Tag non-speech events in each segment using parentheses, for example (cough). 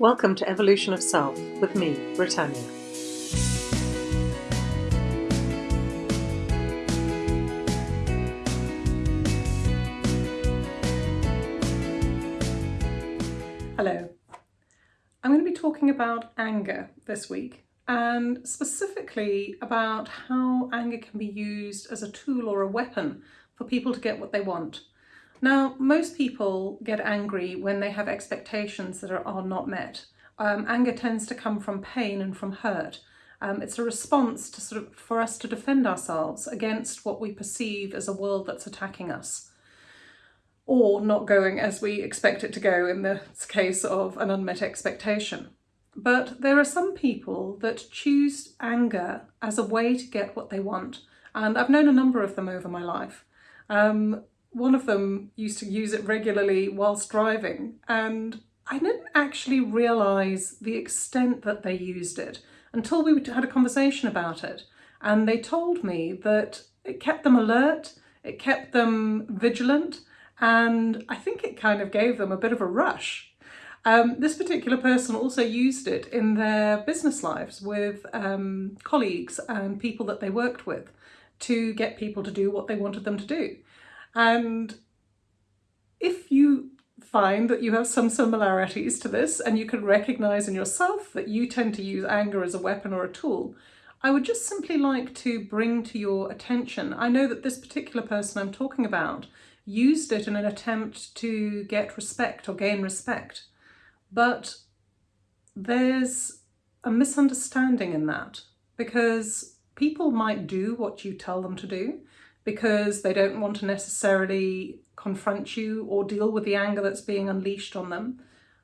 Welcome to Evolution of Self with me, Britannia. Hello. I'm going to be talking about anger this week and specifically about how anger can be used as a tool or a weapon for people to get what they want. Now, most people get angry when they have expectations that are, are not met. Um, anger tends to come from pain and from hurt. Um, it's a response to sort of for us to defend ourselves against what we perceive as a world that's attacking us or not going as we expect it to go in the case of an unmet expectation. But there are some people that choose anger as a way to get what they want. And I've known a number of them over my life. Um, one of them used to use it regularly whilst driving and I didn't actually realise the extent that they used it until we had a conversation about it and they told me that it kept them alert, it kept them vigilant and I think it kind of gave them a bit of a rush. Um, this particular person also used it in their business lives with um, colleagues and people that they worked with to get people to do what they wanted them to do. And if you find that you have some similarities to this and you can recognize in yourself that you tend to use anger as a weapon or a tool, I would just simply like to bring to your attention, I know that this particular person I'm talking about used it in an attempt to get respect or gain respect, but there's a misunderstanding in that because people might do what you tell them to do because they don't want to necessarily confront you or deal with the anger that's being unleashed on them.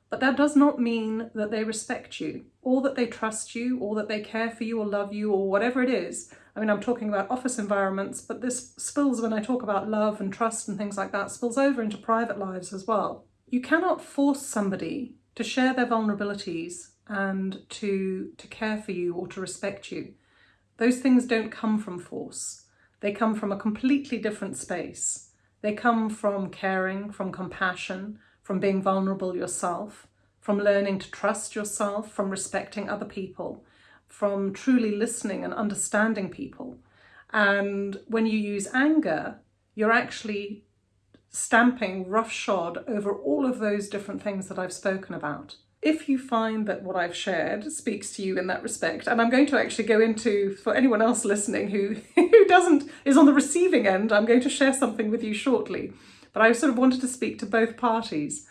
But that does not mean that they respect you or that they trust you or that they care for you or love you or whatever it is. I mean, I'm talking about office environments, but this spills when I talk about love and trust and things like that, spills over into private lives as well. You cannot force somebody to share their vulnerabilities and to, to care for you or to respect you. Those things don't come from force. They come from a completely different space. They come from caring, from compassion, from being vulnerable yourself, from learning to trust yourself, from respecting other people, from truly listening and understanding people. And when you use anger, you're actually stamping roughshod over all of those different things that I've spoken about if you find that what I've shared speaks to you in that respect, and I'm going to actually go into, for anyone else listening who, (laughs) doesn't, is on the receiving end, I'm going to share something with you shortly. But I sort of wanted to speak to both parties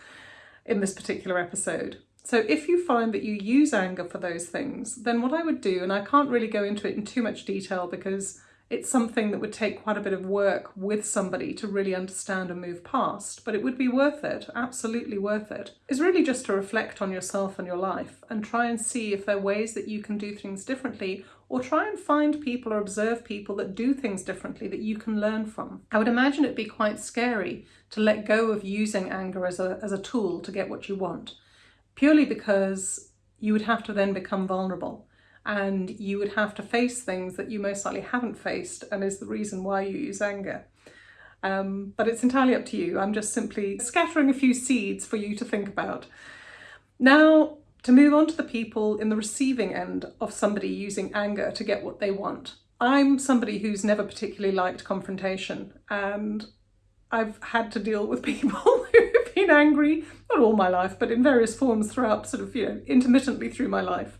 in this particular episode. So if you find that you use anger for those things, then what I would do, and I can't really go into it in too much detail because it's something that would take quite a bit of work with somebody to really understand and move past, but it would be worth it, absolutely worth it, is really just to reflect on yourself and your life and try and see if there are ways that you can do things differently or try and find people or observe people that do things differently that you can learn from. I would imagine it'd be quite scary to let go of using anger as a, as a tool to get what you want, purely because you would have to then become vulnerable and you would have to face things that you most likely haven't faced and is the reason why you use anger. Um, but it's entirely up to you. I'm just simply scattering a few seeds for you to think about. Now, to move on to the people in the receiving end of somebody using anger to get what they want. I'm somebody who's never particularly liked confrontation and I've had to deal with (laughs) people who have been angry, not all my life, but in various forms throughout sort of, you know, intermittently through my life.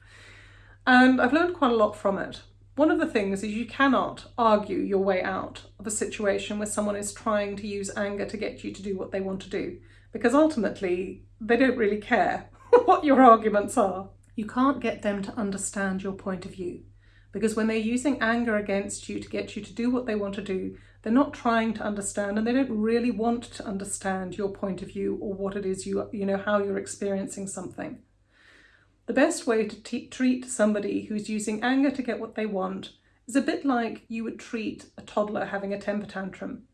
And I've learned quite a lot from it. One of the things is you cannot argue your way out of a situation where someone is trying to use anger to get you to do what they want to do, because ultimately they don't really care (laughs) what your arguments are. You can't get them to understand your point of view, because when they're using anger against you to get you to do what they want to do, they're not trying to understand and they don't really want to understand your point of view or what it is you, you know, how you're experiencing something. The best way to treat somebody who's using anger to get what they want is a bit like you would treat a toddler having a temper tantrum.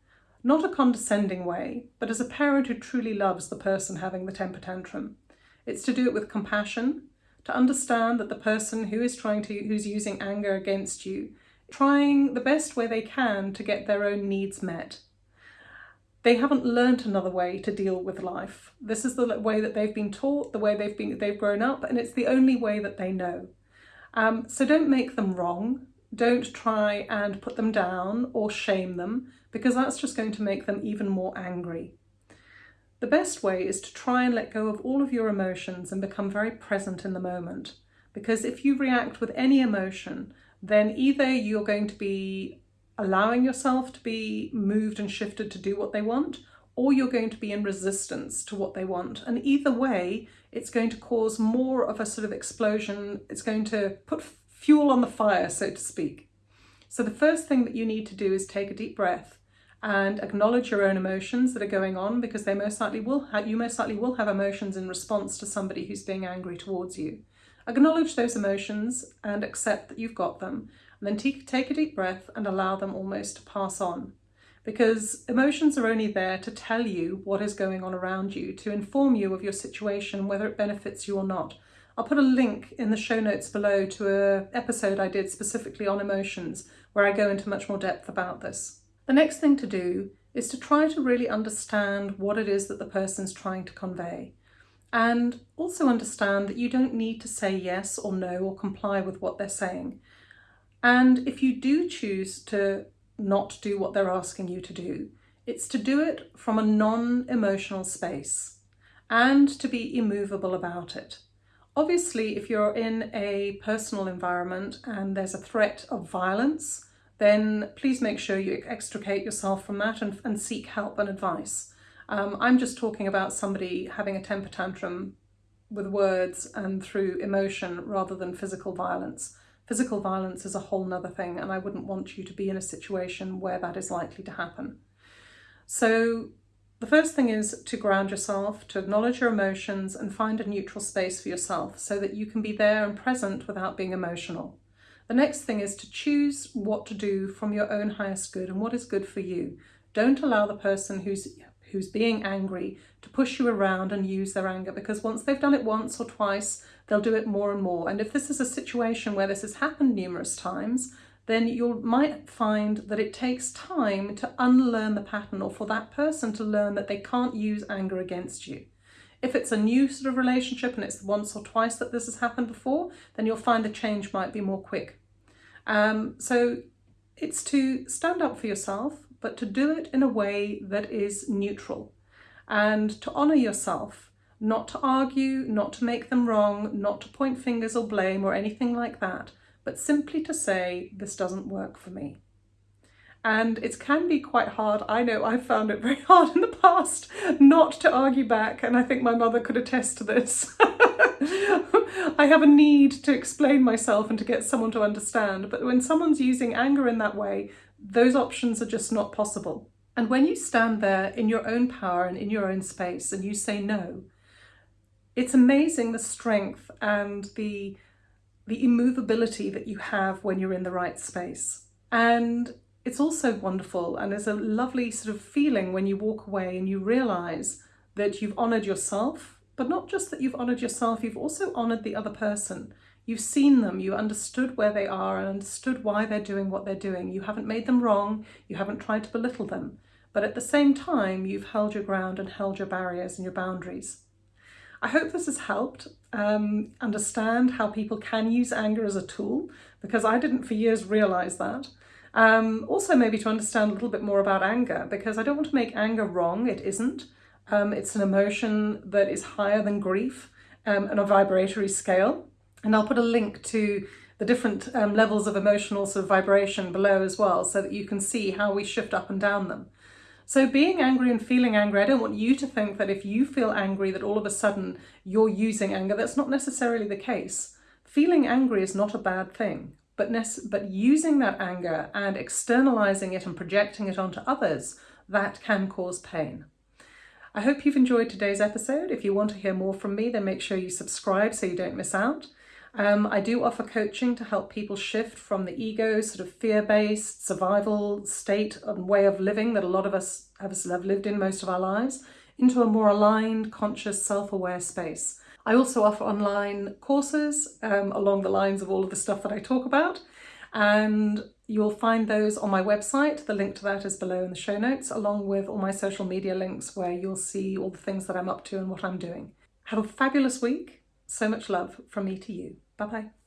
Not a condescending way, but as a parent who truly loves the person having the temper tantrum. It's to do it with compassion, to understand that the person who is trying to, who's using anger against you, trying the best way they can to get their own needs met. They haven't learnt another way to deal with life. This is the way that they've been taught, the way they've been they've grown up, and it's the only way that they know. Um, so don't make them wrong. Don't try and put them down or shame them because that's just going to make them even more angry. The best way is to try and let go of all of your emotions and become very present in the moment. Because if you react with any emotion, then either you're going to be allowing yourself to be moved and shifted to do what they want, or you're going to be in resistance to what they want. And either way, it's going to cause more of a sort of explosion. It's going to put fuel on the fire, so to speak. So the first thing that you need to do is take a deep breath and acknowledge your own emotions that are going on because they most likely will have, you most likely will have emotions in response to somebody who's being angry towards you. Acknowledge those emotions and accept that you've got them then take a deep breath and allow them almost to pass on. Because emotions are only there to tell you what is going on around you, to inform you of your situation, whether it benefits you or not. I'll put a link in the show notes below to a episode I did specifically on emotions, where I go into much more depth about this. The next thing to do is to try to really understand what it is that the person's trying to convey. And also understand that you don't need to say yes or no or comply with what they're saying. And if you do choose to not do what they're asking you to do, it's to do it from a non-emotional space and to be immovable about it. Obviously, if you're in a personal environment and there's a threat of violence, then please make sure you extricate yourself from that and, and seek help and advice. Um, I'm just talking about somebody having a temper tantrum with words and through emotion rather than physical violence. Physical violence is a whole nother thing and I wouldn't want you to be in a situation where that is likely to happen. So the first thing is to ground yourself, to acknowledge your emotions and find a neutral space for yourself so that you can be there and present without being emotional. The next thing is to choose what to do from your own highest good and what is good for you. Don't allow the person who's who's being angry to push you around and use their anger because once they've done it once or twice, they'll do it more and more. And if this is a situation where this has happened numerous times, then you might find that it takes time to unlearn the pattern or for that person to learn that they can't use anger against you. If it's a new sort of relationship and it's once or twice that this has happened before, then you'll find the change might be more quick. Um, so it's to stand up for yourself, but to do it in a way that is neutral and to honour yourself, not to argue, not to make them wrong, not to point fingers or blame or anything like that, but simply to say, this doesn't work for me. And it can be quite hard. I know I've found it very (laughs) hard in the past not to argue back, and I think my mother could attest to this. (laughs) I have a need to explain myself and to get someone to understand, but when someone's using anger in that way, those options are just not possible. And when you stand there in your own power and in your own space and you say no, it's amazing the strength and the, the immovability that you have when you're in the right space. And it's also wonderful and there's a lovely sort of feeling when you walk away and you realise that you've honoured yourself, but not just that you've honoured yourself, you've also honoured the other person. You've seen them, you understood where they are and understood why they're doing what they're doing. You haven't made them wrong, you haven't tried to belittle them, but at the same time, you've held your ground and held your barriers and your boundaries. I hope this has helped um, understand how people can use anger as a tool, because I didn't for years realise that. Um, also maybe to understand a little bit more about anger, because I don't want to make anger wrong, it isn't. Um, it's an emotion that is higher than grief um, on a vibratory scale. And I'll put a link to the different um, levels of emotional sort of vibration below as well, so that you can see how we shift up and down them. So being angry and feeling angry, I don't want you to think that if you feel angry that all of a sudden you're using anger. That's not necessarily the case. Feeling angry is not a bad thing, but, but using that anger and externalizing it and projecting it onto others, that can cause pain. I hope you've enjoyed today's episode. If you want to hear more from me, then make sure you subscribe so you don't miss out. Um, I do offer coaching to help people shift from the ego, sort of fear-based survival state and way of living that a lot of us have, lived in most of our lives, into a more aligned, conscious, self-aware space. I also offer online courses um, along the lines of all of the stuff that I talk about. And You'll find those on my website. The link to that is below in the show notes, along with all my social media links where you'll see all the things that I'm up to and what I'm doing. Have a fabulous week. So much love from me to you. Bye bye.